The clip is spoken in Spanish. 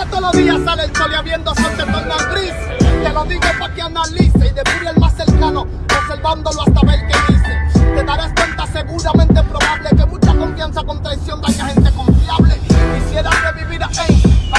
que todos los días sale el sol y habiendo sol te torna gris. Te lo digo para que analice y depure el más cercano, observándolo hasta ver qué dice. Te darás cuenta seguramente probable que mucha confianza con traición daña gente confiable.